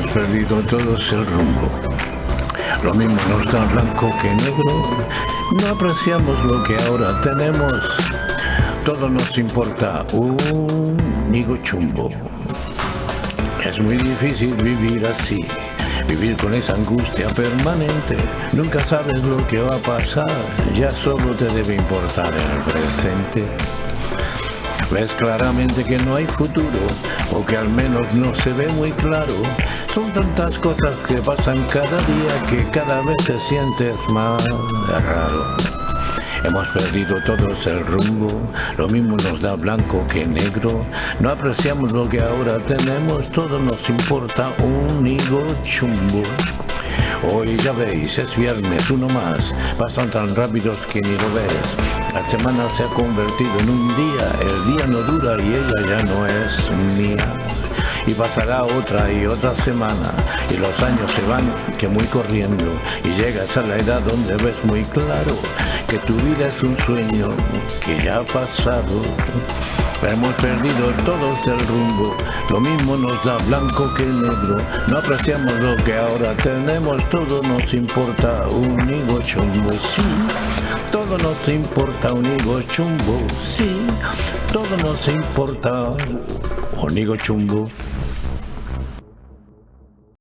perdido todos el rumbo. Lo mismo nos da blanco que negro. No apreciamos lo que ahora tenemos. Todo nos importa un nigo chumbo. Es muy difícil vivir así. Vivir con esa angustia permanente, nunca sabes lo que va a pasar, ya solo te debe importar el presente. Ves claramente que no hay futuro, o que al menos no se ve muy claro. Son tantas cosas que pasan cada día que cada vez te sientes más raro. Hemos perdido todos el rumbo, lo mismo nos da blanco que negro. No apreciamos lo que ahora tenemos, todo nos importa un higo chumbo. Hoy ya veis, es viernes, uno más, pasan tan rápidos que ni lo ves. La semana se ha convertido en un día, el día no dura y ella ya no es mía y pasará otra y otra semana y los años se van que muy corriendo y llegas a la edad donde ves muy claro que tu vida es un sueño que ya ha pasado. Hemos perdido todos el rumbo, lo mismo nos da blanco que negro, no apreciamos lo que ahora tenemos, todo nos importa un higo chumbo, sí, todo nos importa un higo chumbo, sí, todo nos importa un higo chumbo.